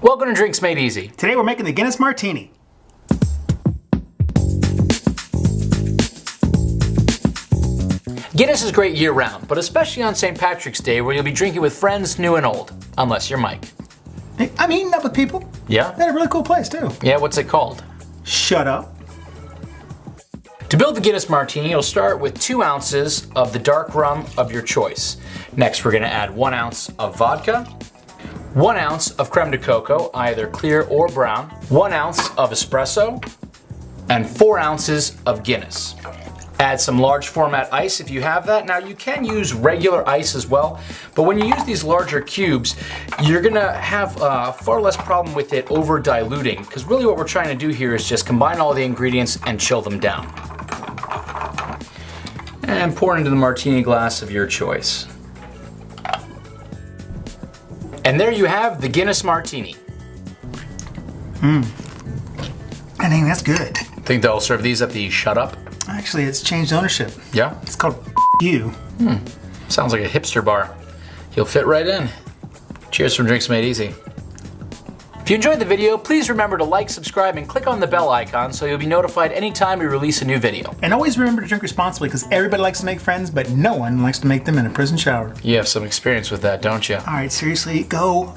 Welcome to Drinks Made Easy. Today we're making the Guinness Martini. Guinness is great year round, but especially on St. Patrick's Day where you'll be drinking with friends new and old. Unless you're Mike. I'm eating up with people. Yeah? Had a really cool place too. Yeah, what's it called? Shut up. To build the Guinness Martini, you'll start with two ounces of the dark rum of your choice. Next, we're gonna add one ounce of vodka, one ounce of creme de cacao, either clear or brown, one ounce of espresso, and four ounces of Guinness. Add some large format ice if you have that. Now you can use regular ice as well, but when you use these larger cubes, you're gonna have uh, far less problem with it over diluting, because really what we're trying to do here is just combine all the ingredients and chill them down. And pour into the martini glass of your choice. And there you have the Guinness Martini. Hmm. I think that's good. Think they'll serve these at the Shut Up? Actually, it's changed ownership. Yeah? It's called you. Hmm. Sounds like a hipster bar. You'll fit right in. Cheers from Drinks Made Easy. If you enjoyed the video, please remember to like, subscribe, and click on the bell icon so you'll be notified anytime we release a new video. And always remember to drink responsibly because everybody likes to make friends, but no one likes to make them in a prison shower. You have some experience with that, don't you? All right, seriously, go